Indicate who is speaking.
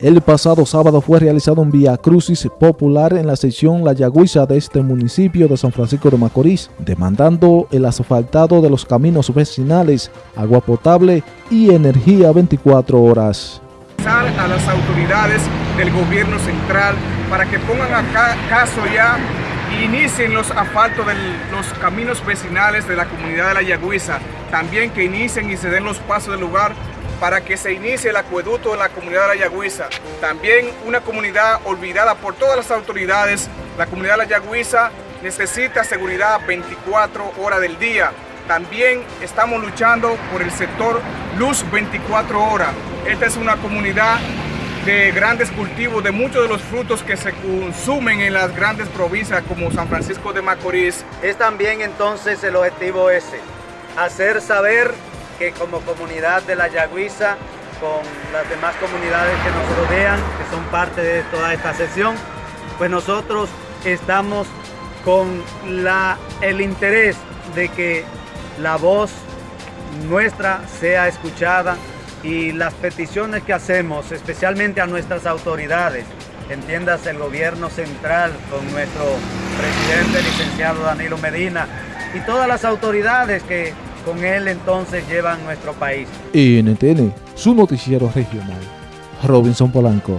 Speaker 1: El pasado sábado fue realizado un vía crucis popular en la sección La Yagüiza de este municipio de San Francisco de Macorís, demandando el asfaltado de los caminos vecinales, agua potable y energía 24 horas.
Speaker 2: A las autoridades del gobierno central para que pongan acá caso ya e inicien los asfaltos de los caminos vecinales de la comunidad de La Yagüiza, también que inicien y se den los pasos del lugar para que se inicie el acueducto en la comunidad de La Yagüiza. También una comunidad olvidada por todas las autoridades. La comunidad de La Yagüiza necesita seguridad 24 horas del día. También estamos luchando por el sector luz 24 horas. Esta es una comunidad de grandes cultivos, de muchos de los frutos que se consumen en las grandes provincias como San Francisco de Macorís.
Speaker 3: Es también entonces el objetivo ese, hacer saber que como comunidad de la Yagüiza, con las demás comunidades que nos rodean, que son parte de toda esta sesión, pues nosotros estamos con la, el interés de que la voz nuestra sea escuchada y las peticiones que hacemos, especialmente a nuestras autoridades, entiendas el gobierno central con nuestro presidente licenciado Danilo Medina y todas las autoridades que con él entonces llevan nuestro país.
Speaker 1: NTN, su noticiero regional. Robinson Polanco.